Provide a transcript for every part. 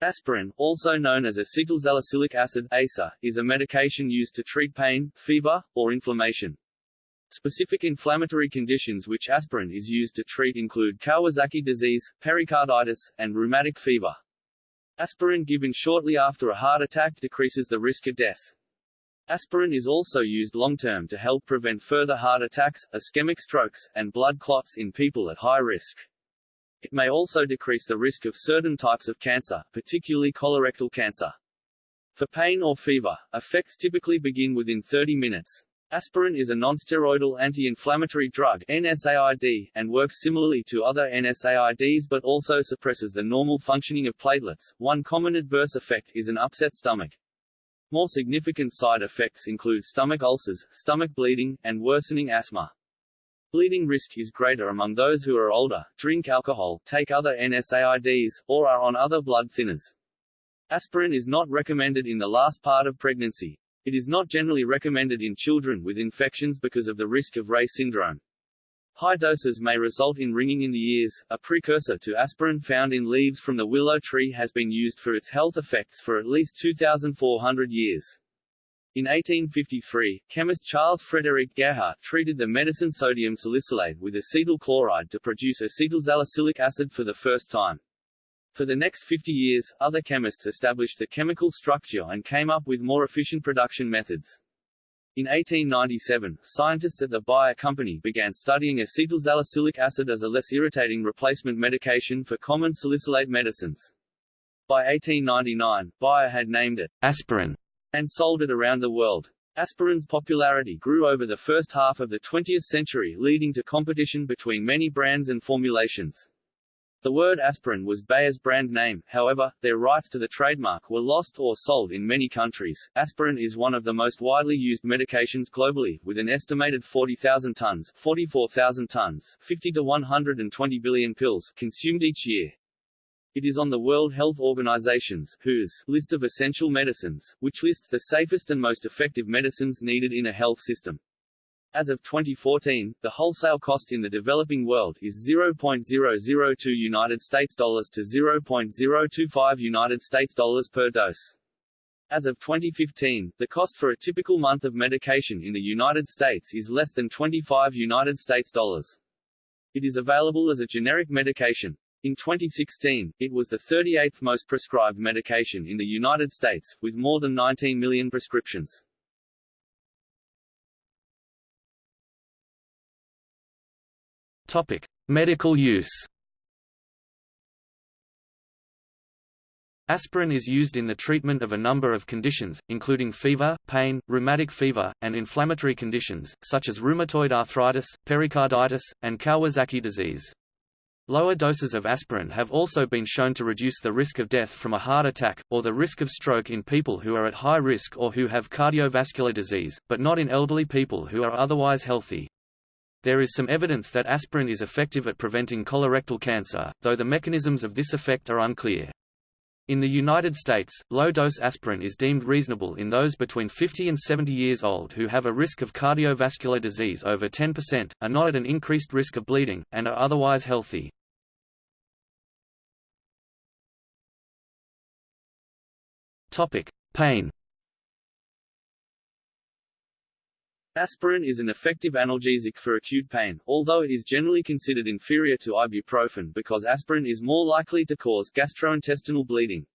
Aspirin, also known as acetylsalicylic acid ASA, is a medication used to treat pain, fever, or inflammation. Specific inflammatory conditions which aspirin is used to treat include Kawasaki disease, pericarditis, and rheumatic fever. Aspirin given shortly after a heart attack decreases the risk of death. Aspirin is also used long-term to help prevent further heart attacks, ischemic strokes, and blood clots in people at high risk. It may also decrease the risk of certain types of cancer, particularly colorectal cancer. For pain or fever, effects typically begin within 30 minutes. Aspirin is a nonsteroidal anti-inflammatory drug NSAID, and works similarly to other NSAIDs but also suppresses the normal functioning of platelets. One common adverse effect is an upset stomach. More significant side effects include stomach ulcers, stomach bleeding, and worsening asthma. Bleeding risk is greater among those who are older, drink alcohol, take other NSAIDs, or are on other blood thinners. Aspirin is not recommended in the last part of pregnancy. It is not generally recommended in children with infections because of the risk of Reye syndrome. High doses may result in ringing in the ears. A precursor to aspirin found in leaves from the willow tree has been used for its health effects for at least 2,400 years. In 1853, chemist Charles Frederick Gerhardt treated the medicine sodium salicylate with acetyl chloride to produce acetylsalicylic acid for the first time. For the next 50 years, other chemists established the chemical structure and came up with more efficient production methods. In 1897, scientists at the Bayer Company began studying acetylsalicylic acid as a less irritating replacement medication for common salicylate medicines. By 1899, Bayer had named it aspirin and sold it around the world. Aspirin's popularity grew over the first half of the 20th century leading to competition between many brands and formulations. The word aspirin was Bayer's brand name, however, their rights to the trademark were lost or sold in many countries. Aspirin is one of the most widely used medications globally, with an estimated 40,000 tons 44,000 tons 50 to 120 billion pills consumed each year. It is on the World Health Organization's WHO's list of essential medicines, which lists the safest and most effective medicines needed in a health system. As of 2014, the wholesale cost in the developing world is 0.002 United States dollars to 0.025 United States dollars per dose. As of 2015, the cost for a typical month of medication in the United States is less than 25 United States dollars. It is available as a generic medication. In 2016, it was the 38th most prescribed medication in the United States, with more than 19 million prescriptions. Topic: Medical use. Aspirin is used in the treatment of a number of conditions, including fever, pain, rheumatic fever, and inflammatory conditions, such as rheumatoid arthritis, pericarditis, and Kawasaki disease. Lower doses of aspirin have also been shown to reduce the risk of death from a heart attack, or the risk of stroke in people who are at high risk or who have cardiovascular disease, but not in elderly people who are otherwise healthy. There is some evidence that aspirin is effective at preventing colorectal cancer, though the mechanisms of this effect are unclear. In the United States, low-dose aspirin is deemed reasonable in those between 50 and 70 years old who have a risk of cardiovascular disease over 10%, are not at an increased risk of bleeding, and are otherwise healthy. Topic: Pain. Aspirin is an effective analgesic for acute pain, although it is generally considered inferior to ibuprofen because aspirin is more likely to cause gastrointestinal bleeding.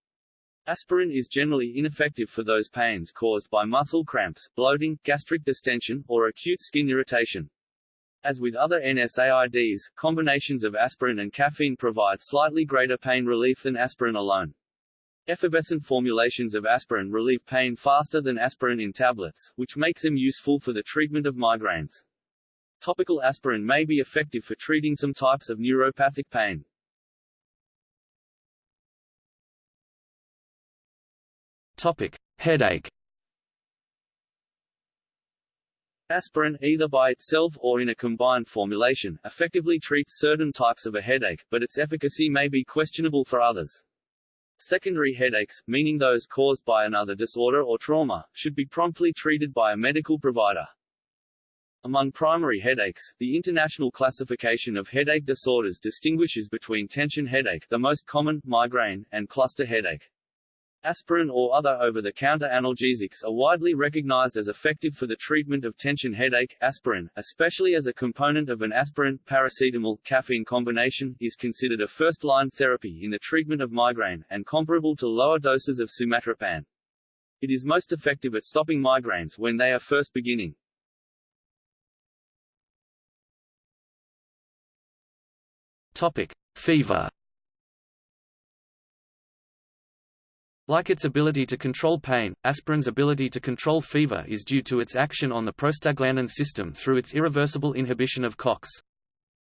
Aspirin is generally ineffective for those pains caused by muscle cramps, bloating, gastric distension, or acute skin irritation. As with other NSAIDs, combinations of aspirin and caffeine provide slightly greater pain relief than aspirin alone. Effervescent formulations of aspirin relieve pain faster than aspirin in tablets, which makes them useful for the treatment of migraines. Topical aspirin may be effective for treating some types of neuropathic pain. Topic: Headache. Aspirin, either by itself or in a combined formulation, effectively treats certain types of a headache, but its efficacy may be questionable for others. Secondary headaches, meaning those caused by another disorder or trauma, should be promptly treated by a medical provider. Among primary headaches, the International Classification of Headache Disorders distinguishes between tension headache the most common, migraine, and cluster headache. Aspirin or other over-the-counter analgesics are widely recognized as effective for the treatment of tension headache. Aspirin, especially as a component of an aspirin-paracetamol-caffeine combination, is considered a first-line therapy in the treatment of migraine, and comparable to lower doses of sumatriptan. It is most effective at stopping migraines when they are first beginning. Topic: Fever. Like its ability to control pain, aspirin's ability to control fever is due to its action on the prostaglandin system through its irreversible inhibition of COX.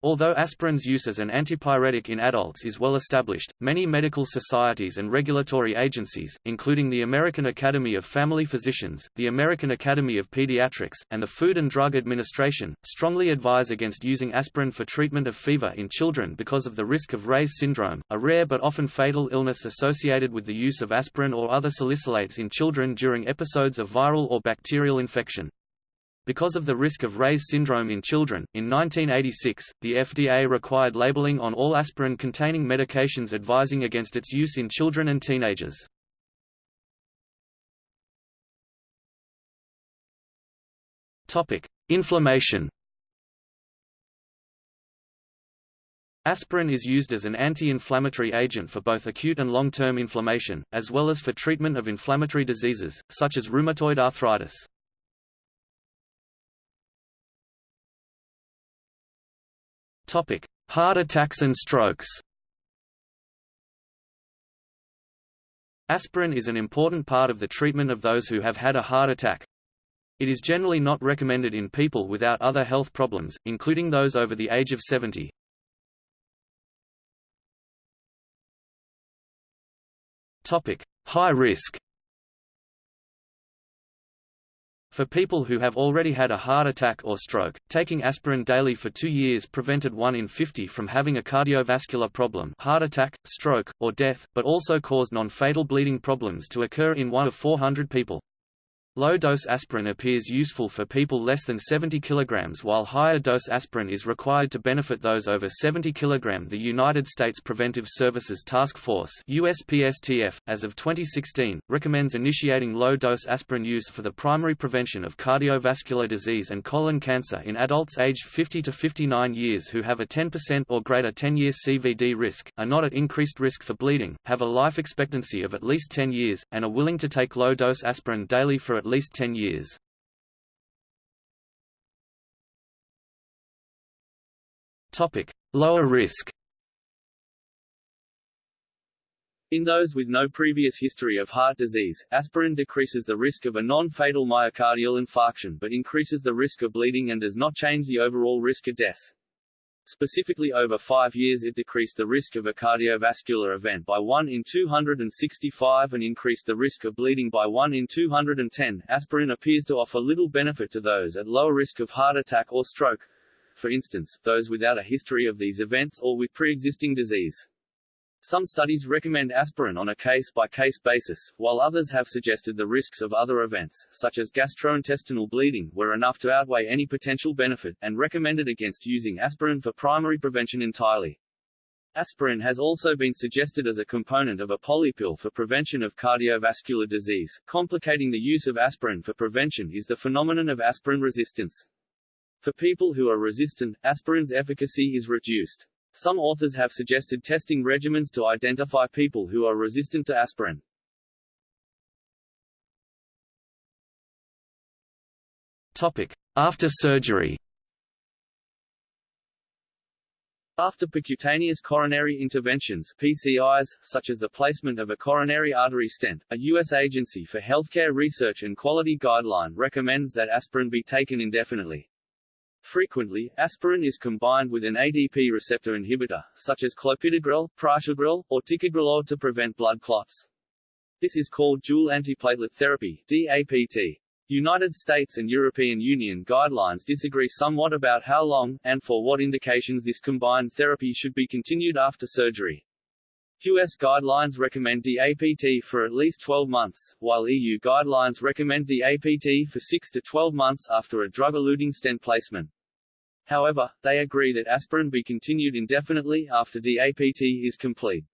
Although aspirin's use as an antipyretic in adults is well established, many medical societies and regulatory agencies, including the American Academy of Family Physicians, the American Academy of Pediatrics, and the Food and Drug Administration, strongly advise against using aspirin for treatment of fever in children because of the risk of Reye's syndrome, a rare but often fatal illness associated with the use of aspirin or other salicylates in children during episodes of viral or bacterial infection. Because of the risk of Reye's syndrome in children, in 1986, the FDA required labeling on all aspirin-containing medications advising against its use in children and teenagers. Inflammation Aspirin is used as an anti-inflammatory agent for both acute and long-term inflammation, as well as for treatment of inflammatory diseases, such as rheumatoid arthritis. Topic: Heart attacks and strokes. Aspirin is an important part of the treatment of those who have had a heart attack. It is generally not recommended in people without other health problems, including those over the age of 70. Topic: High risk. For people who have already had a heart attack or stroke, taking aspirin daily for two years prevented 1 in 50 from having a cardiovascular problem heart attack, stroke, or death, but also caused non-fatal bleeding problems to occur in 1 of 400 people. Low-dose aspirin appears useful for people less than 70 kg while higher-dose aspirin is required to benefit those over 70 kg. The United States Preventive Services Task Force USPSTF, as of 2016, recommends initiating low-dose aspirin use for the primary prevention of cardiovascular disease and colon cancer in adults aged 50 to 59 years who have a 10% or greater 10-year CVD risk, are not at increased risk for bleeding, have a life expectancy of at least 10 years, and are willing to take low-dose aspirin daily for at least 10 years. Topic: Lower risk. In those with no previous history of heart disease, aspirin decreases the risk of a non-fatal myocardial infarction but increases the risk of bleeding and does not change the overall risk of death. Specifically over five years it decreased the risk of a cardiovascular event by 1 in 265 and increased the risk of bleeding by 1 in 210. Aspirin appears to offer little benefit to those at lower risk of heart attack or stroke, for instance, those without a history of these events or with pre-existing disease. Some studies recommend aspirin on a case-by-case -case basis, while others have suggested the risks of other events, such as gastrointestinal bleeding, were enough to outweigh any potential benefit, and recommended against using aspirin for primary prevention entirely. Aspirin has also been suggested as a component of a polypill for prevention of cardiovascular disease. Complicating the use of aspirin for prevention is the phenomenon of aspirin resistance. For people who are resistant, aspirin's efficacy is reduced. Some authors have suggested testing regimens to identify people who are resistant to aspirin. Topic: After surgery. After percutaneous coronary interventions PCIs, such as the placement of a coronary artery stent, a U.S. Agency for Healthcare Research and Quality guideline recommends that aspirin be taken indefinitely. Frequently, aspirin is combined with an ADP receptor inhibitor, such as clopidogrel, prasugrel, or ticagrelor to prevent blood clots. This is called dual antiplatelet therapy DAPT. United States and European Union guidelines disagree somewhat about how long, and for what indications this combined therapy should be continued after surgery. US guidelines recommend DAPT for at least 12 months, while EU guidelines recommend DAPT for 6 to 12 months after a drug-eluting stent placement. However, they agree that aspirin be continued indefinitely after DAPT is complete.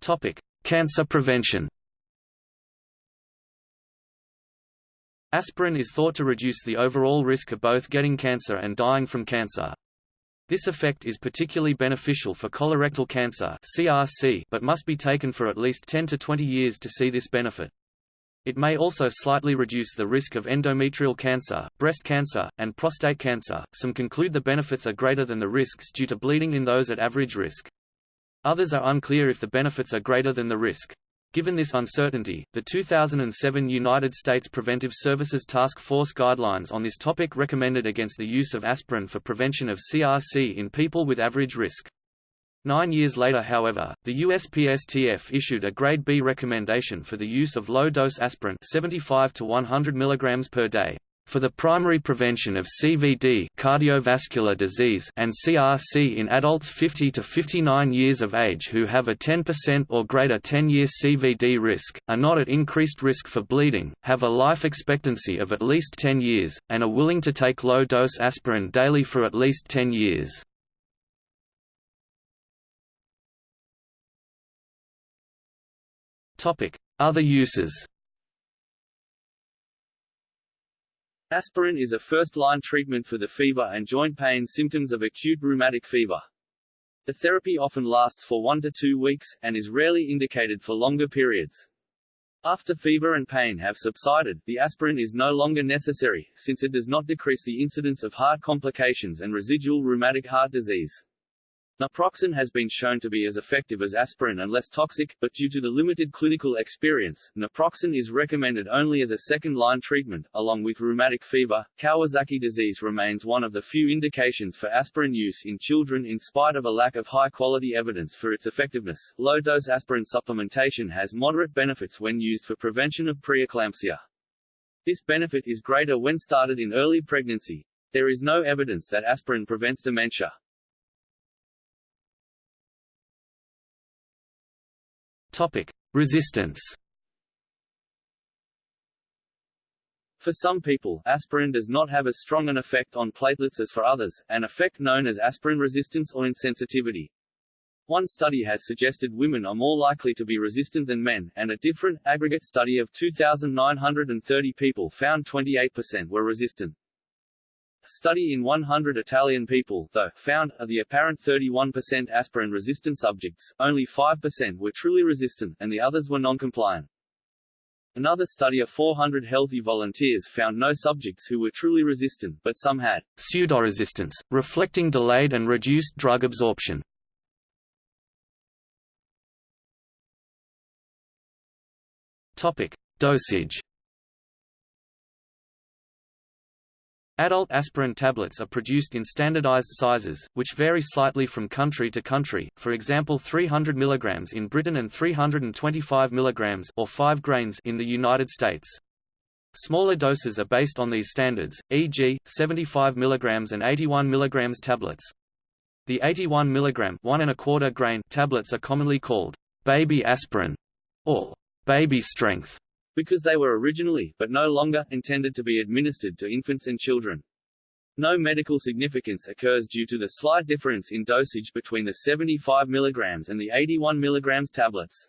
Topic: Cancer prevention. Aspirin is thought to reduce the overall risk of both getting cancer and dying from cancer. This effect is particularly beneficial for colorectal cancer (CRC), but must be taken for at least 10 to 20 years to see this benefit. It may also slightly reduce the risk of endometrial cancer, breast cancer, and prostate cancer. Some conclude the benefits are greater than the risks due to bleeding in those at average risk. Others are unclear if the benefits are greater than the risk. Given this uncertainty, the 2007 United States Preventive Services Task Force guidelines on this topic recommended against the use of aspirin for prevention of CRC in people with average risk. Nine years later however, the USPSTF issued a Grade B recommendation for the use of low-dose aspirin 75 to 100 mg per day for the primary prevention of CVD cardiovascular disease and CRC in adults 50 to 59 years of age who have a 10% or greater 10-year CVD risk, are not at increased risk for bleeding, have a life expectancy of at least 10 years, and are willing to take low-dose aspirin daily for at least 10 years. Other uses Aspirin is a first-line treatment for the fever and joint pain symptoms of acute rheumatic fever. The therapy often lasts for one to two weeks, and is rarely indicated for longer periods. After fever and pain have subsided, the aspirin is no longer necessary, since it does not decrease the incidence of heart complications and residual rheumatic heart disease. Naproxen has been shown to be as effective as aspirin and less toxic, but due to the limited clinical experience, naproxen is recommended only as a second-line treatment. Along with rheumatic fever, Kawasaki disease remains one of the few indications for aspirin use in children in spite of a lack of high-quality evidence for its effectiveness. Low-dose aspirin supplementation has moderate benefits when used for prevention of preeclampsia. This benefit is greater when started in early pregnancy. There is no evidence that aspirin prevents dementia. Topic: Resistance. For some people, aspirin does not have as strong an effect on platelets as for others, an effect known as aspirin resistance or insensitivity. One study has suggested women are more likely to be resistant than men, and a different, aggregate study of 2,930 people found 28% were resistant. Study in 100 Italian people, though, found, of the apparent 31% aspirin-resistant subjects, only 5% were truly resistant, and the others were non-compliant. Another study of 400 healthy volunteers found no subjects who were truly resistant, but some had pseudoresistance, reflecting delayed and reduced drug absorption. Topic: Dosage. Adult aspirin tablets are produced in standardized sizes, which vary slightly from country to country, for example 300 mg in Britain and 325 mg or 5 grains in the United States. Smaller doses are based on these standards, e.g., 75 mg and 81 mg tablets. The 81 mg one and a quarter grain tablets are commonly called baby aspirin or baby strength because they were originally, but no longer, intended to be administered to infants and children. No medical significance occurs due to the slight difference in dosage between the 75 mg and the 81 mg tablets.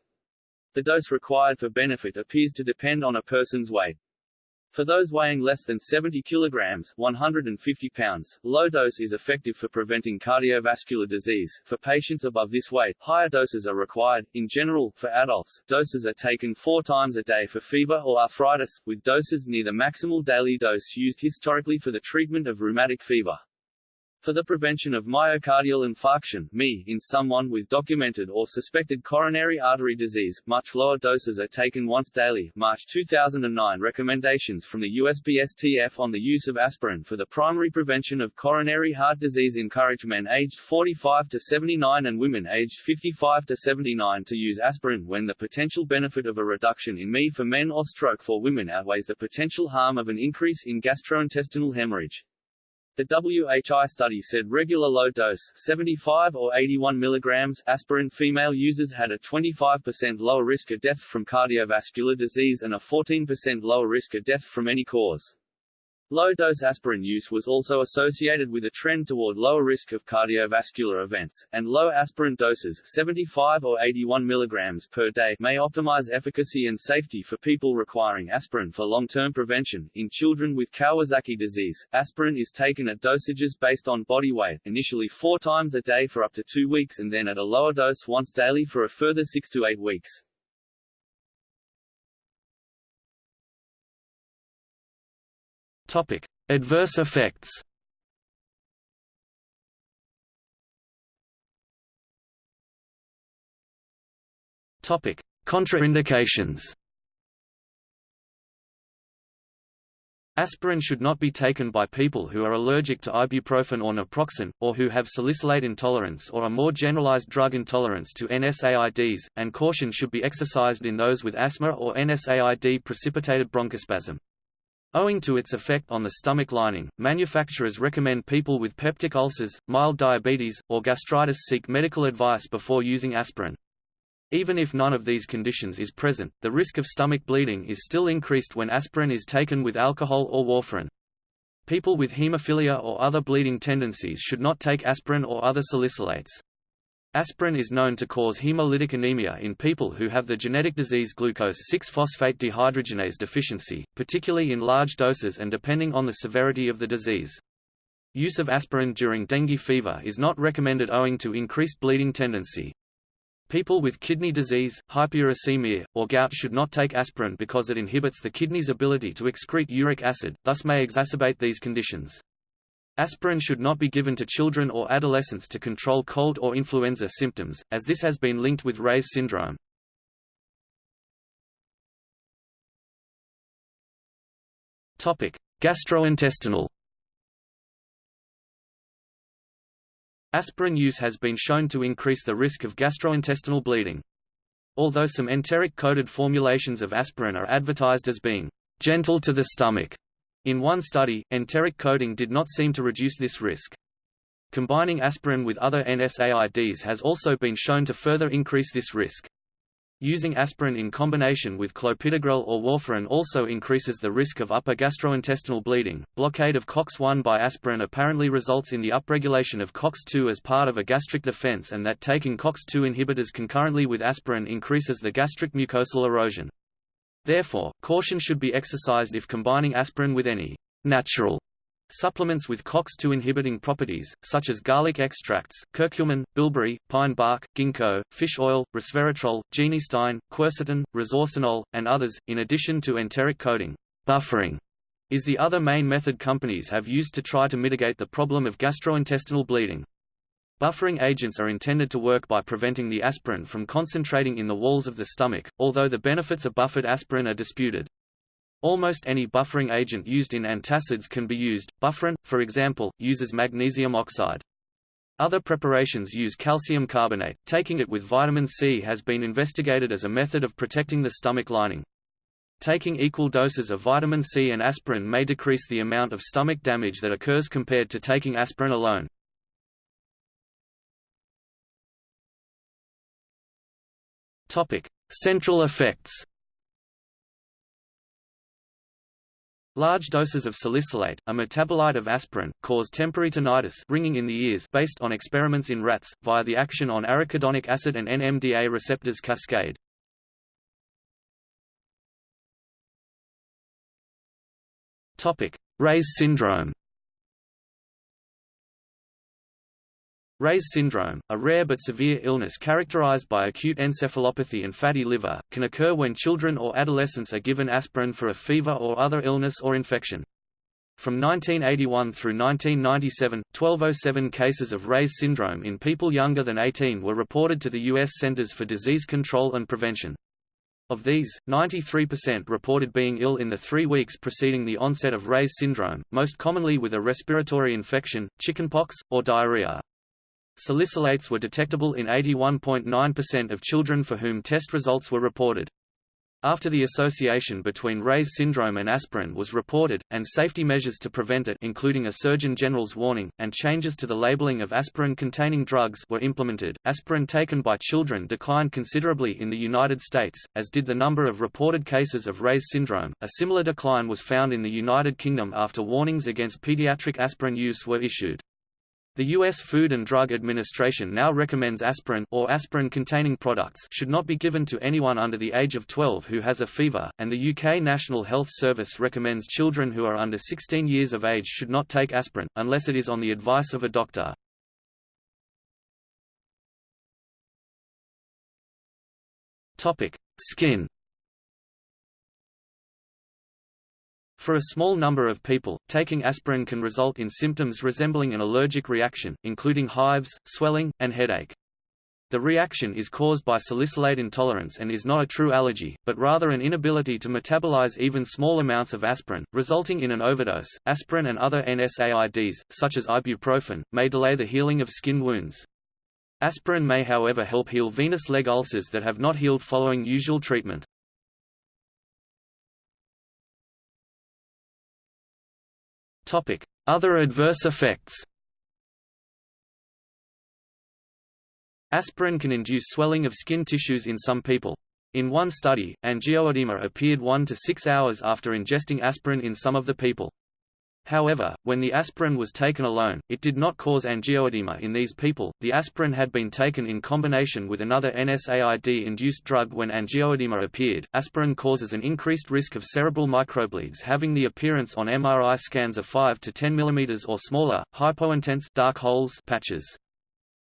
The dose required for benefit appears to depend on a person's weight. For those weighing less than 70 kilograms 150 pounds, low dose is effective for preventing cardiovascular disease. For patients above this weight, higher doses are required. In general, for adults, doses are taken four times a day for fever or arthritis, with doses near the maximal daily dose used historically for the treatment of rheumatic fever. For the prevention of myocardial infarction (MI) in someone with documented or suspected coronary artery disease, much lower doses are taken once daily. March 2009 recommendations from the USPSTF on the use of aspirin for the primary prevention of coronary heart disease encourage men aged 45 to 79 and women aged 55 to 79 to use aspirin when the potential benefit of a reduction in MI for men or stroke for women outweighs the potential harm of an increase in gastrointestinal hemorrhage. The WHI study said regular low dose 75 or 81 mg aspirin female users had a 25% lower risk of death from cardiovascular disease and a 14% lower risk of death from any cause. Low-dose aspirin use was also associated with a trend toward lower risk of cardiovascular events, and low aspirin doses 75 or 81 mg per day may optimize efficacy and safety for people requiring aspirin for long-term prevention. In children with Kawasaki disease, aspirin is taken at dosages based on body weight, initially four times a day for up to two weeks and then at a lower dose once daily for a further six to eight weeks. Topic: Adverse effects. Topic: Contraindications. Aspirin should not be taken by people who are allergic to ibuprofen or naproxen, or who have salicylate intolerance or a more generalized drug intolerance to NSAIDs, and caution should be exercised in those with asthma or NSAID-precipitated bronchospasm. Owing to its effect on the stomach lining, manufacturers recommend people with peptic ulcers, mild diabetes, or gastritis seek medical advice before using aspirin. Even if none of these conditions is present, the risk of stomach bleeding is still increased when aspirin is taken with alcohol or warfarin. People with hemophilia or other bleeding tendencies should not take aspirin or other salicylates. Aspirin is known to cause hemolytic anemia in people who have the genetic disease glucose-6-phosphate dehydrogenase deficiency, particularly in large doses and depending on the severity of the disease. Use of aspirin during dengue fever is not recommended owing to increased bleeding tendency. People with kidney disease, hyperuricemia, or gout should not take aspirin because it inhibits the kidney's ability to excrete uric acid, thus may exacerbate these conditions. Aspirin should not be given to children or adolescents to control cold or influenza symptoms, as this has been linked with Reye's syndrome. Topic: Gastrointestinal. Aspirin use has been shown to increase the risk of gastrointestinal bleeding. Although some enteric-coated formulations of aspirin are advertised as being gentle to the stomach, in one study, enteric coating did not seem to reduce this risk. Combining aspirin with other NSAIDs has also been shown to further increase this risk. Using aspirin in combination with clopidogrel or warfarin also increases the risk of upper gastrointestinal bleeding. Blockade of COX-1 by aspirin apparently results in the upregulation of COX-2 as part of a gastric defense and that taking COX-2 inhibitors concurrently with aspirin increases the gastric mucosal erosion. Therefore, caution should be exercised if combining aspirin with any natural supplements with COX-2 inhibiting properties, such as garlic extracts, curcumin, bilberry, pine bark, ginkgo, fish oil, resveratrol, genistein, quercetin, resorcinol, and others, in addition to enteric coating. Buffering is the other main method companies have used to try to mitigate the problem of gastrointestinal bleeding. Buffering agents are intended to work by preventing the aspirin from concentrating in the walls of the stomach, although the benefits of buffered aspirin are disputed. Almost any buffering agent used in antacids can be used. Bufferin, for example, uses magnesium oxide. Other preparations use calcium carbonate. Taking it with vitamin C has been investigated as a method of protecting the stomach lining. Taking equal doses of vitamin C and aspirin may decrease the amount of stomach damage that occurs compared to taking aspirin alone. Topic: Central effects. Large doses of salicylate, a metabolite of aspirin, cause temporary tinnitus ringing in the ears based on experiments in rats, via the action on arachidonic acid and NMDA receptors cascade. Reye's syndrome Reye's syndrome, a rare but severe illness characterized by acute encephalopathy and fatty liver, can occur when children or adolescents are given aspirin for a fever or other illness or infection. From 1981 through 1997, 1207 cases of Reye's syndrome in people younger than 18 were reported to the U.S. Centers for Disease Control and Prevention. Of these, 93% reported being ill in the three weeks preceding the onset of Reye's syndrome, most commonly with a respiratory infection, chickenpox, or diarrhea. Salicylates were detectable in 81.9% of children for whom test results were reported. After the association between Reye's syndrome and aspirin was reported, and safety measures to prevent it including a Surgeon General's warning, and changes to the labeling of aspirin-containing drugs were implemented, aspirin taken by children declined considerably in the United States, as did the number of reported cases of Reye's syndrome. A similar decline was found in the United Kingdom after warnings against pediatric aspirin use were issued. The U.S. Food and Drug Administration now recommends aspirin or aspirin-containing products should not be given to anyone under the age of 12 who has a fever, and the UK National Health Service recommends children who are under 16 years of age should not take aspirin, unless it is on the advice of a doctor. Skin For a small number of people, taking aspirin can result in symptoms resembling an allergic reaction, including hives, swelling, and headache. The reaction is caused by salicylate intolerance and is not a true allergy, but rather an inability to metabolize even small amounts of aspirin, resulting in an overdose. Aspirin and other NSAIDs, such as ibuprofen, may delay the healing of skin wounds. Aspirin may however help heal venous leg ulcers that have not healed following usual treatment. Other adverse effects Aspirin can induce swelling of skin tissues in some people. In one study, angioedema appeared 1 to 6 hours after ingesting aspirin in some of the people. However, when the aspirin was taken alone, it did not cause angioedema in these people. The aspirin had been taken in combination with another NSAID induced drug when angioedema appeared. Aspirin causes an increased risk of cerebral microbleeds having the appearance on MRI scans of 5 to 10 mm or smaller, hypointense dark holes patches.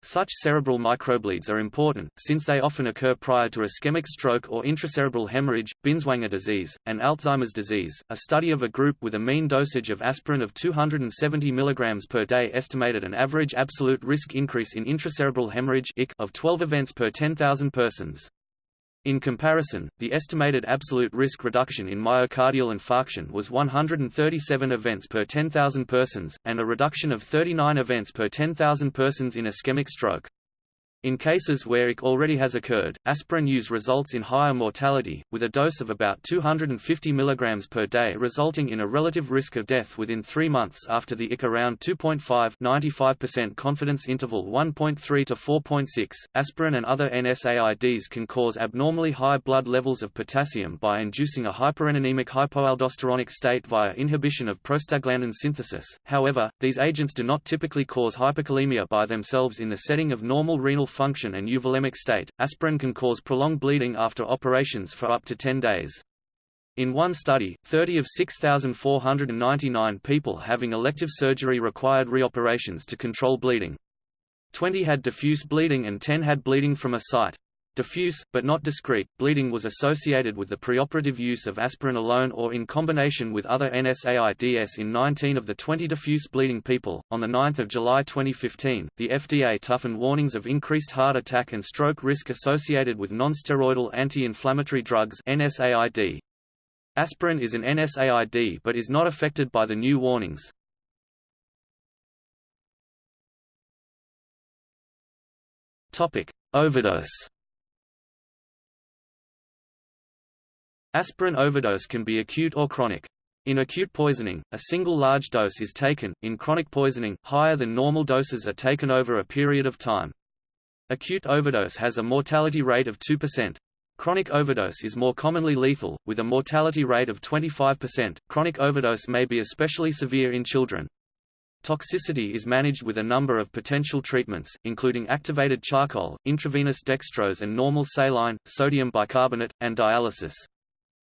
Such cerebral microbleeds are important, since they often occur prior to ischemic stroke or intracerebral hemorrhage, Binswanger disease, and Alzheimer's disease. A study of a group with a mean dosage of aspirin of 270 mg per day estimated an average absolute risk increase in intracerebral hemorrhage of 12 events per 10,000 persons. In comparison, the estimated absolute risk reduction in myocardial infarction was 137 events per 10,000 persons, and a reduction of 39 events per 10,000 persons in ischemic stroke. In cases where IC already has occurred, aspirin use results in higher mortality, with a dose of about 250 mg per day resulting in a relative risk of death within three months after the IC around 2.5 95% confidence interval 1.3 to 4.6. Aspirin and other NSAIDs can cause abnormally high blood levels of potassium by inducing a hyporeninemic hypoaldosteronic state via inhibition of prostaglandin synthesis. However, these agents do not typically cause hyperkalemia by themselves in the setting of normal renal function and euvolemic state. Aspirin can cause prolonged bleeding after operations for up to 10 days. In one study, 30 of 6,499 people having elective surgery required reoperations to control bleeding. 20 had diffuse bleeding and 10 had bleeding from a site. Diffuse, but not discrete, bleeding was associated with the preoperative use of aspirin alone or in combination with other NSAIDs in 19 of the 20 diffuse bleeding people. On 9 July 2015, the FDA toughened warnings of increased heart attack and stroke risk associated with nonsteroidal anti-inflammatory drugs NSAID. Aspirin is an NSAID but is not affected by the new warnings. Topic: Overdose Aspirin overdose can be acute or chronic. In acute poisoning, a single large dose is taken, in chronic poisoning, higher than normal doses are taken over a period of time. Acute overdose has a mortality rate of 2%. Chronic overdose is more commonly lethal, with a mortality rate of 25%. Chronic overdose may be especially severe in children. Toxicity is managed with a number of potential treatments, including activated charcoal, intravenous dextrose and normal saline, sodium bicarbonate, and dialysis.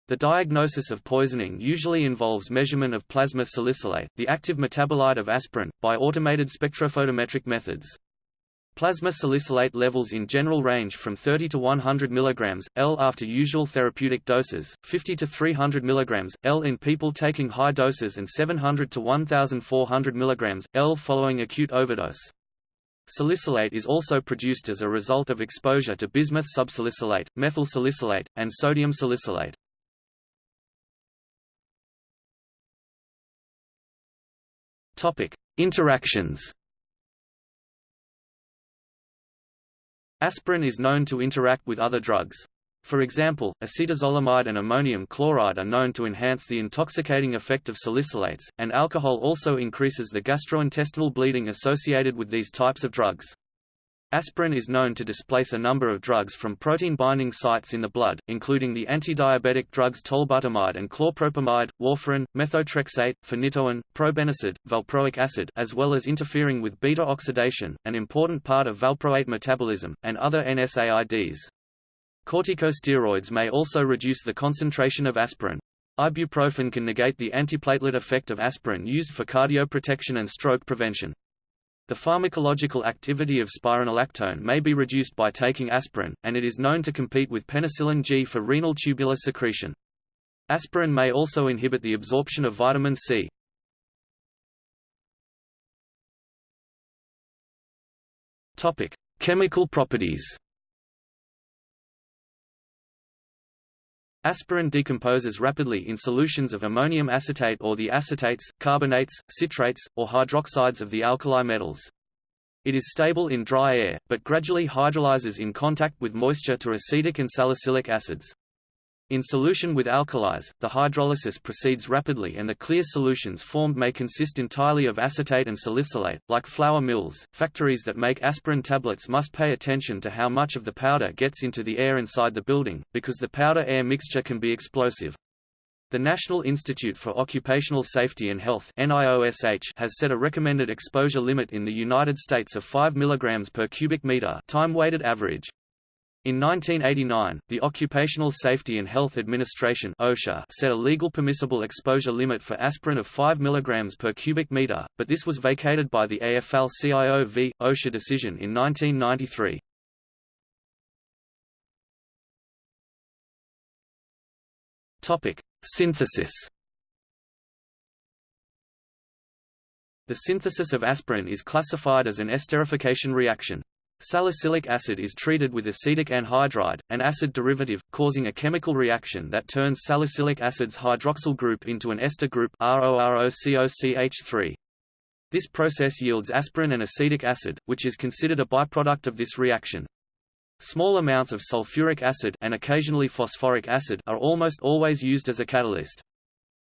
The diagnosis of poisoning usually involves measurement of plasma salicylate, the active metabolite of aspirin, by automated spectrophotometric methods. Plasma salicylate levels in general range from 30 to 100 mg, L after usual therapeutic doses, 50 to 300 mg, L in people taking high doses and 700 to 1400 mg, L following acute overdose. Salicylate is also produced as a result of exposure to bismuth subsalicylate, methyl salicylate, and sodium salicylate. Topic: Interactions. Aspirin is known to interact with other drugs. For example, acetazolamide and ammonium chloride are known to enhance the intoxicating effect of salicylates, and alcohol also increases the gastrointestinal bleeding associated with these types of drugs. Aspirin is known to displace a number of drugs from protein-binding sites in the blood, including the anti-diabetic drugs tolbutamide and chlorpropamide, warfarin, methotrexate, phenytoin, probenecid, valproic acid as well as interfering with beta-oxidation, an important part of valproate metabolism, and other NSAIDs. Corticosteroids may also reduce the concentration of aspirin. Ibuprofen can negate the antiplatelet effect of aspirin used for cardioprotection and stroke prevention. The pharmacological activity of spironolactone may be reduced by taking aspirin, and it is known to compete with penicillin G for renal tubular secretion. Aspirin may also inhibit the absorption of vitamin C. Topic: Chemical properties. Aspirin decomposes rapidly in solutions of ammonium acetate or the acetates, carbonates, citrates, or hydroxides of the alkali metals. It is stable in dry air, but gradually hydrolyzes in contact with moisture to acetic and salicylic acids. In solution with alkalis, the hydrolysis proceeds rapidly and the clear solutions formed may consist entirely of acetate and salicylate. Like flour mills, factories that make aspirin tablets must pay attention to how much of the powder gets into the air inside the building, because the powder-air mixture can be explosive. The National Institute for Occupational Safety and Health NIOSH has set a recommended exposure limit in the United States of 5 mg per cubic meter time-weighted average. In 1989, the Occupational Safety and Health Administration (OSHA) set a legal permissible exposure limit for aspirin of 5 mg per cubic meter, but this was vacated by the AFL-CIO v. OSHA decision in 1993. Topic: Synthesis. The synthesis of aspirin is classified as an esterification reaction. Salicylic acid is treated with acetic anhydride, an acid derivative, causing a chemical reaction that turns salicylic acid's hydroxyl group into an ester group ROROCOCH3. This process yields aspirin and acetic acid, which is considered a byproduct of this reaction. Small amounts of sulfuric acid and occasionally phosphoric acid are almost always used as a catalyst.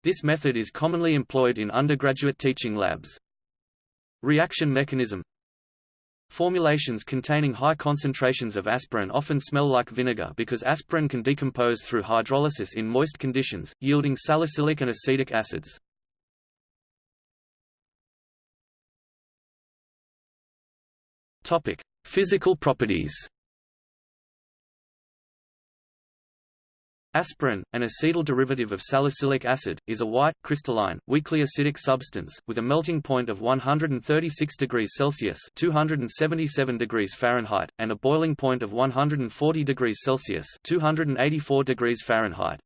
This method is commonly employed in undergraduate teaching labs. Reaction mechanism Formulations containing high concentrations of aspirin often smell like vinegar because aspirin can decompose through hydrolysis in moist conditions, yielding salicylic and acetic acids. Physical properties. Aspirin, an acetyl derivative of salicylic acid, is a white, crystalline, weakly acidic substance, with a melting point of 136 degrees Celsius 277 degrees Fahrenheit, and a boiling point of 140 degrees Celsius 284 degrees Fahrenheit.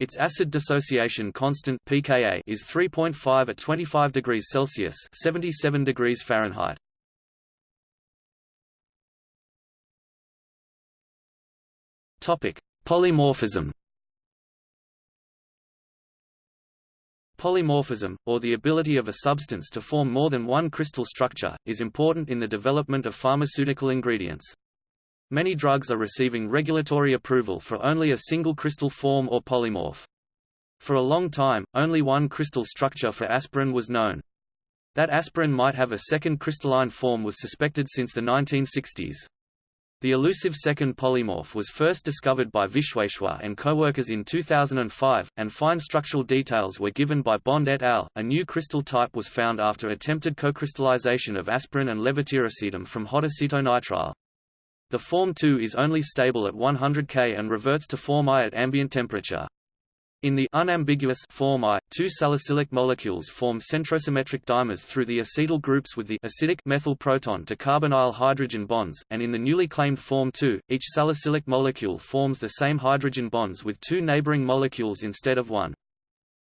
Its acid dissociation constant pKa is 3.5 at 25 degrees Celsius 77 degrees Fahrenheit. Topic: Polymorphism Polymorphism, or the ability of a substance to form more than one crystal structure, is important in the development of pharmaceutical ingredients. Many drugs are receiving regulatory approval for only a single crystal form or polymorph. For a long time, only one crystal structure for aspirin was known. That aspirin might have a second crystalline form was suspected since the 1960s. The elusive second polymorph was first discovered by Vishweshwar and co-workers in 2005, and fine structural details were given by Bond et al. A new crystal type was found after attempted co-crystallization of aspirin and levetiracetam from hot acetonitrile. The form 2 is only stable at 100 K and reverts to form I at ambient temperature. In the unambiguous form I, two salicylic molecules form centrosymmetric dimers through the acetyl groups with the acidic methyl proton to carbonyl hydrogen bonds, and in the newly claimed form 2, each salicylic molecule forms the same hydrogen bonds with two neighboring molecules instead of one.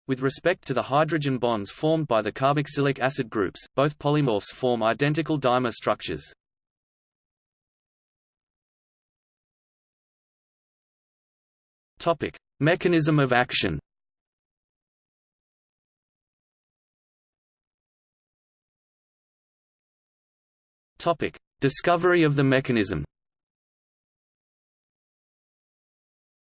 With respect to the hydrogen bonds formed by the carboxylic acid groups, both polymorphs form identical dimer structures. Topic: Mechanism of action. Discovery of the mechanism.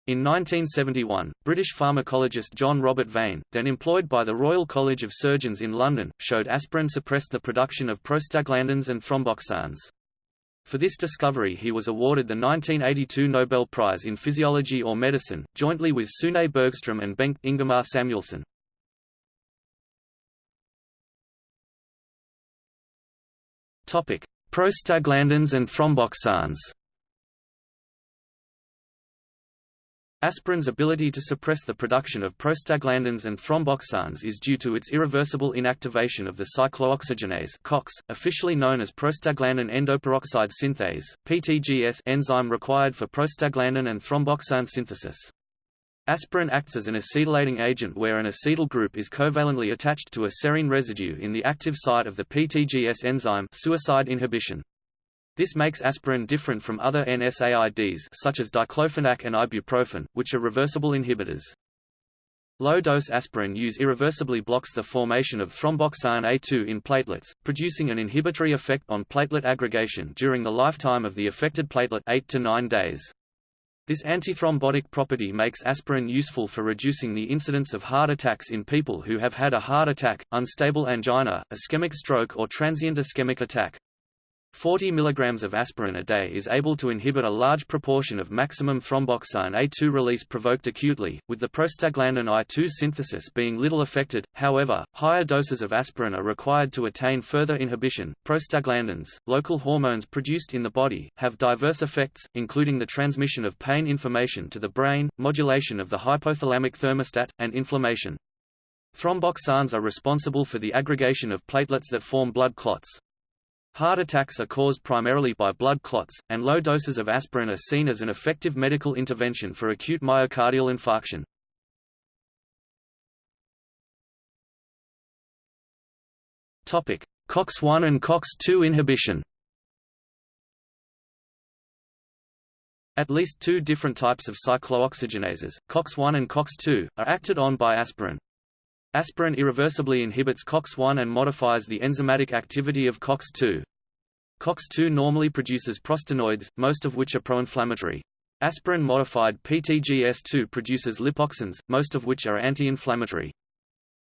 In 1971, British pharmacologist John Robert Vane, then employed by the Royal College of Surgeons in London, showed aspirin suppressed the production of prostaglandins and thromboxanes. For this discovery he was awarded the 1982 Nobel Prize in Physiology or Medicine, jointly with Sune Bergström and Bengt Ingemar Samuelsson. Prostaglandins and thromboxanes Aspirin's ability to suppress the production of prostaglandins and thromboxanes is due to its irreversible inactivation of the cyclooxygenase COX, officially known as prostaglandin endoperoxide synthase (PTGS) enzyme required for prostaglandin and thromboxane synthesis. Aspirin acts as an acetylating agent where an acetyl group is covalently attached to a serine residue in the active site of the PTGS enzyme suicide inhibition. This makes aspirin different from other NSAIDs such as diclofenac and ibuprofen, which are reversible inhibitors. Low-dose aspirin use irreversibly blocks the formation of thromboxane A2 in platelets, producing an inhibitory effect on platelet aggregation during the lifetime of the affected platelet 8 to 9 days. This antithrombotic property makes aspirin useful for reducing the incidence of heart attacks in people who have had a heart attack, unstable angina, ischemic stroke or transient ischemic attack. 40 mg of aspirin a day is able to inhibit a large proportion of maximum thromboxane A2 release provoked acutely, with the prostaglandin I2 synthesis being little affected. However, higher doses of aspirin are required to attain further inhibition. Prostaglandins, local hormones produced in the body, have diverse effects, including the transmission of pain information to the brain, modulation of the hypothalamic thermostat, and inflammation. Thromboxanes are responsible for the aggregation of platelets that form blood clots. Heart attacks are caused primarily by blood clots, and low doses of aspirin are seen as an effective medical intervention for acute myocardial infarction. COX-1 and COX-2 inhibition At least two different types of cyclooxygenases, COX-1 and COX-2, are acted on by aspirin. Aspirin irreversibly inhibits COX-1 and modifies the enzymatic activity of COX-2. COX-2 normally produces prostanoids, most of which are pro-inflammatory. Aspirin-modified PTGS2 produces lipoxins, most of which are anti-inflammatory.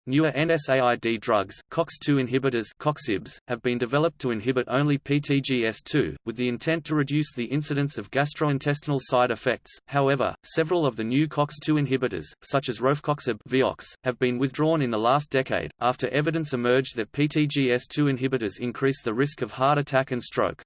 Newer NSAID drugs, COX-2 inhibitors COXIBs, have been developed to inhibit only PTGS2, with the intent to reduce the incidence of gastrointestinal side effects. However, several of the new COX-2 inhibitors, such as Rofecoxib Vioxx, have been withdrawn in the last decade, after evidence emerged that PTGS2 inhibitors increase the risk of heart attack and stroke.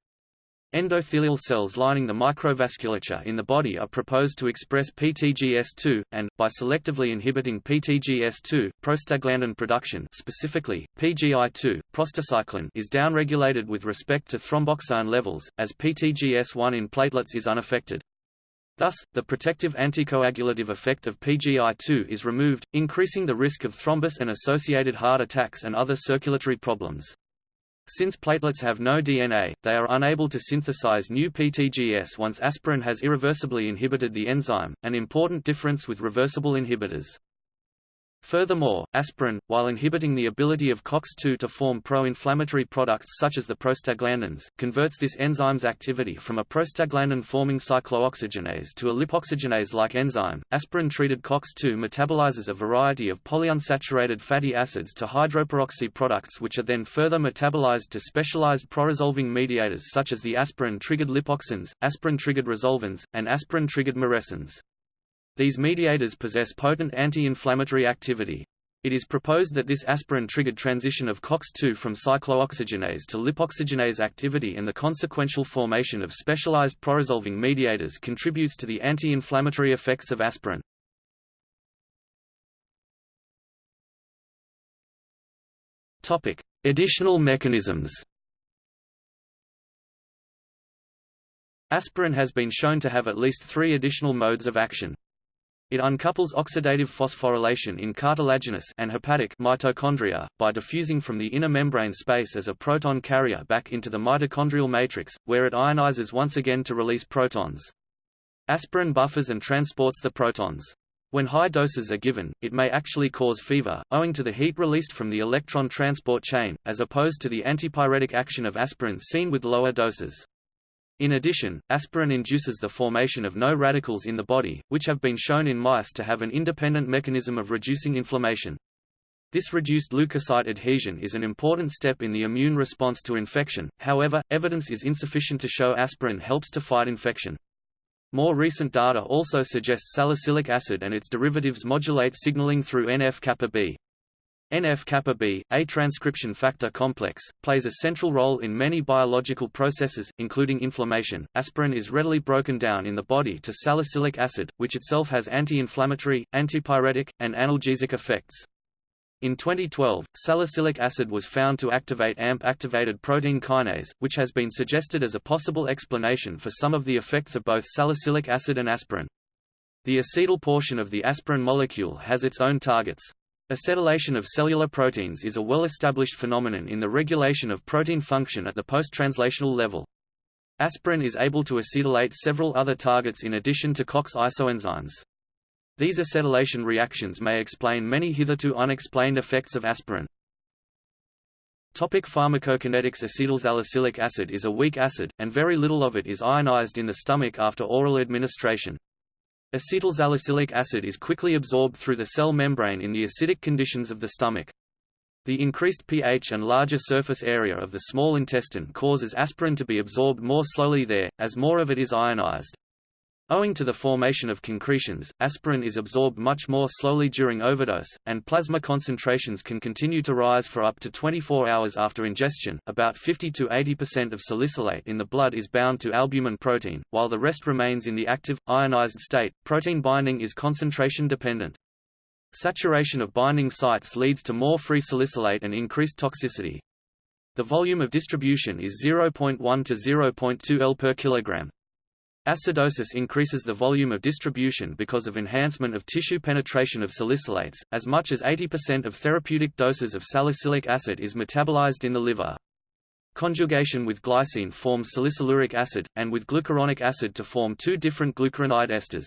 Endothelial cells lining the microvasculature in the body are proposed to express PTGS2, and, by selectively inhibiting PTGS2, prostaglandin production specifically, PGI2, prostacyclin is downregulated with respect to thromboxane levels, as PTGS1 in platelets is unaffected. Thus, the protective anticoagulative effect of PGI2 is removed, increasing the risk of thrombus and associated heart attacks and other circulatory problems. Since platelets have no DNA, they are unable to synthesize new PTGS once aspirin has irreversibly inhibited the enzyme, an important difference with reversible inhibitors. Furthermore, aspirin, while inhibiting the ability of COX-2 to form pro-inflammatory products such as the prostaglandins, converts this enzyme's activity from a prostaglandin-forming cyclooxygenase to a lipoxygenase-like enzyme. Aspirin-treated COX-2 metabolizes a variety of polyunsaturated fatty acids to hydroperoxy products which are then further metabolized to specialized proresolving mediators such as the aspirin-triggered lipoxins, aspirin-triggered resolvins, and aspirin-triggered maresins. These mediators possess potent anti-inflammatory activity. It is proposed that this aspirin-triggered transition of COX-2 from cyclooxygenase to lipoxygenase activity and the consequential formation of specialized proresolving mediators contributes to the anti-inflammatory effects of aspirin. Topic: Additional mechanisms. Aspirin has been shown to have at least three additional modes of action. It uncouples oxidative phosphorylation in cartilaginous and hepatic mitochondria, by diffusing from the inner membrane space as a proton carrier back into the mitochondrial matrix, where it ionizes once again to release protons. Aspirin buffers and transports the protons. When high doses are given, it may actually cause fever, owing to the heat released from the electron transport chain, as opposed to the antipyretic action of aspirin seen with lower doses. In addition, aspirin induces the formation of no radicals in the body, which have been shown in mice to have an independent mechanism of reducing inflammation. This reduced leukocyte adhesion is an important step in the immune response to infection, however, evidence is insufficient to show aspirin helps to fight infection. More recent data also suggests salicylic acid and its derivatives modulate signaling through NF-kappa B. NF-kappa B, a transcription factor complex, plays a central role in many biological processes, including inflammation. Aspirin is readily broken down in the body to salicylic acid, which itself has anti-inflammatory, antipyretic, and analgesic effects. In 2012, salicylic acid was found to activate AMP-activated protein kinase, which has been suggested as a possible explanation for some of the effects of both salicylic acid and aspirin. The acetyl portion of the aspirin molecule has its own targets. Acetylation of cellular proteins is a well-established phenomenon in the regulation of protein function at the post-translational level. Aspirin is able to acetylate several other targets in addition to COX isoenzymes. These acetylation reactions may explain many hitherto unexplained effects of aspirin. Topic pharmacokinetics Acetylsalicylic acid is a weak acid, and very little of it is ionized in the stomach after oral administration. Acetylsalicylic acid is quickly absorbed through the cell membrane in the acidic conditions of the stomach. The increased pH and larger surface area of the small intestine causes aspirin to be absorbed more slowly there, as more of it is ionized. Owing to the formation of concretions, aspirin is absorbed much more slowly during overdose, and plasma concentrations can continue to rise for up to 24 hours after ingestion. About 50 to 80% of salicylate in the blood is bound to albumin protein, while the rest remains in the active, ionized state. Protein binding is concentration dependent. Saturation of binding sites leads to more free salicylate and increased toxicity. The volume of distribution is 0.1 to 0.2 L per kilogram. Acidosis increases the volume of distribution because of enhancement of tissue penetration of salicylates. As much as 80% of therapeutic doses of salicylic acid is metabolized in the liver. Conjugation with glycine forms salicyluric acid, and with glucuronic acid to form two different glucuronide esters.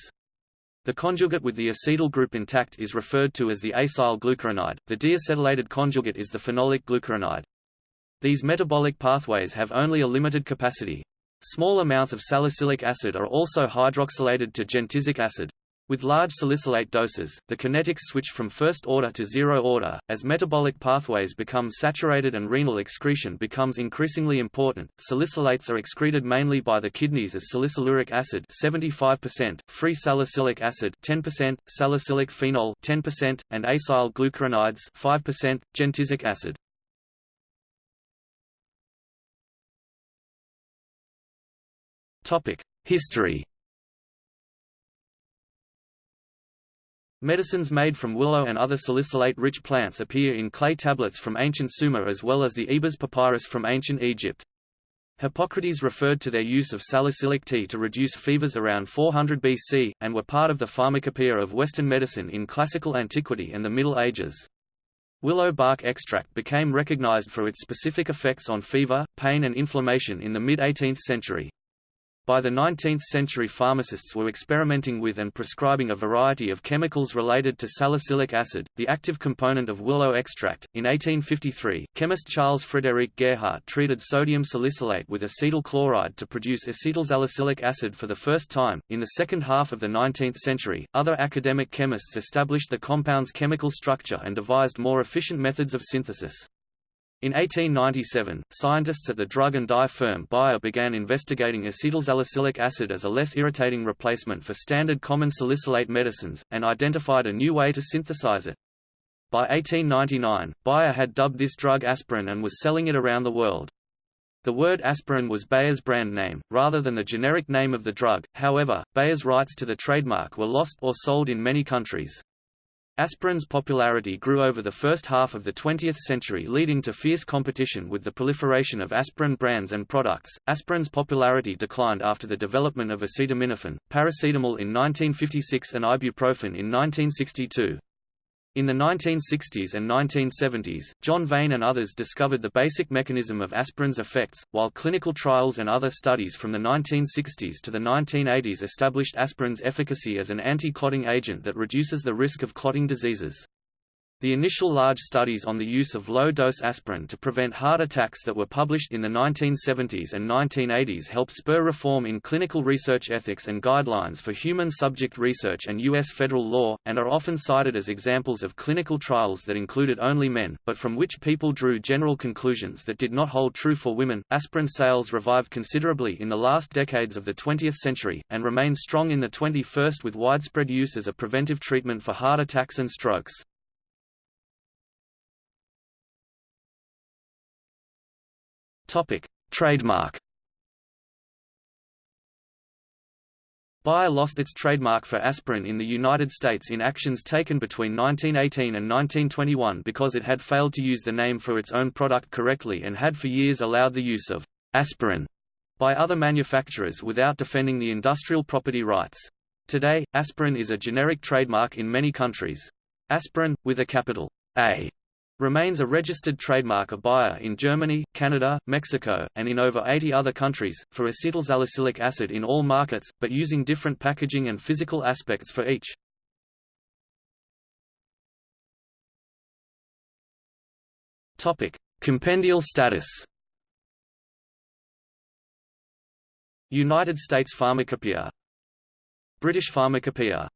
The conjugate with the acetyl group intact is referred to as the acyl glucuronide, the deacetylated conjugate is the phenolic glucuronide. These metabolic pathways have only a limited capacity. Small amounts of salicylic acid are also hydroxylated to gentisic acid. With large salicylate doses, the kinetics switch from first order to zero order. As metabolic pathways become saturated and renal excretion becomes increasingly important, salicylates are excreted mainly by the kidneys as salicyluric acid 75%, free salicylic acid 10%, salicylic phenol 10%, and acyl glucuronides 5%, gentisic acid. History Medicines made from willow and other salicylate-rich plants appear in clay tablets from ancient Sumer as well as the Ebers papyrus from ancient Egypt. Hippocrates referred to their use of salicylic tea to reduce fevers around 400 BC, and were part of the pharmacopoeia of Western medicine in classical antiquity and the Middle Ages. Willow bark extract became recognized for its specific effects on fever, pain and inflammation in the mid-18th century. By the 19th century pharmacists were experimenting with and prescribing a variety of chemicals related to salicylic acid, the active component of willow extract. In 1853, chemist Charles Frederick Gerhardt treated sodium salicylate with acetyl chloride to produce acetylsalicylic acid for the first time. In the second half of the 19th century, other academic chemists established the compound's chemical structure and devised more efficient methods of synthesis. In 1897, scientists at the drug and dye firm Bayer began investigating acetylsalicylic acid as a less irritating replacement for standard common salicylate medicines, and identified a new way to synthesize it. By 1899, Bayer had dubbed this drug aspirin and was selling it around the world. The word aspirin was Bayer's brand name, rather than the generic name of the drug, however, Bayer's rights to the trademark were lost or sold in many countries. Aspirin's popularity grew over the first half of the 20th century leading to fierce competition with the proliferation of aspirin brands and products. Aspirin's popularity declined after the development of acetaminophen, paracetamol in 1956 and ibuprofen in 1962. In the 1960s and 1970s, John Vane and others discovered the basic mechanism of aspirin's effects, while clinical trials and other studies from the 1960s to the 1980s established aspirin's efficacy as an anti-clotting agent that reduces the risk of clotting diseases. The initial large studies on the use of low-dose aspirin to prevent heart attacks that were published in the 1970s and 1980s helped spur reform in clinical research ethics and guidelines for human subject research and U.S. federal law, and are often cited as examples of clinical trials that included only men, but from which people drew general conclusions that did not hold true for women. Aspirin sales revived considerably in the last decades of the 20th century, and remain strong in the 21st with widespread use as a preventive treatment for heart attacks and strokes. Topic: Trademark. Bayer lost its trademark for aspirin in the United States in actions taken between 1918 and 1921 because it had failed to use the name for its own product correctly and had for years allowed the use of aspirin by other manufacturers without defending the industrial property rights. Today, aspirin is a generic trademark in many countries. Aspirin, with a capital A, remains a registered trademark of Bayer in Germany, Canada, Mexico, and in over 80 other countries, for acetylsalicylic acid in all markets, but using different packaging and physical aspects for each. Compendial status United States Pharmacopoeia British Pharmacopoeia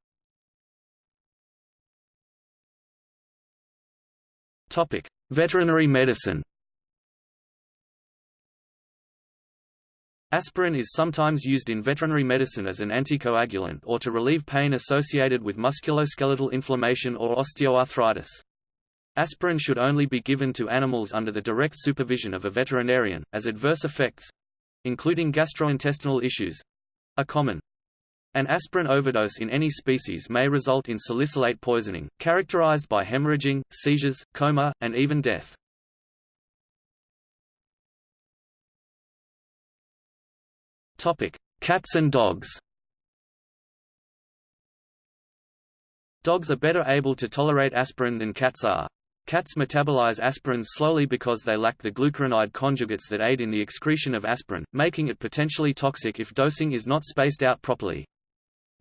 Topic: Veterinary medicine. Aspirin is sometimes used in veterinary medicine as an anticoagulant or to relieve pain associated with musculoskeletal inflammation or osteoarthritis. Aspirin should only be given to animals under the direct supervision of a veterinarian, as adverse effects—including gastrointestinal issues—are common. An aspirin overdose in any species may result in salicylate poisoning, characterized by hemorrhaging, seizures, coma, and even death. Cats and dogs Dogs are better able to tolerate aspirin than cats are. Cats metabolize aspirin slowly because they lack the glucuronide conjugates that aid in the excretion of aspirin, making it potentially toxic if dosing is not spaced out properly.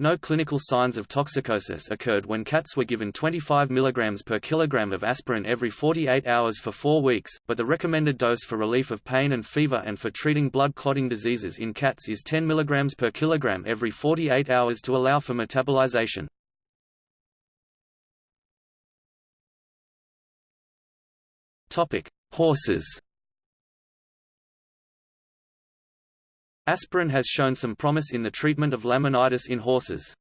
No clinical signs of toxicosis occurred when cats were given 25 mg per kilogram of aspirin every 48 hours for four weeks, but the recommended dose for relief of pain and fever and for treating blood clotting diseases in cats is 10 mg per kilogram every 48 hours to allow for metabolization. Horses Aspirin has shown some promise in the treatment of laminitis in horses.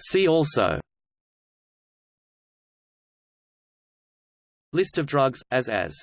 See also. List of drugs, as as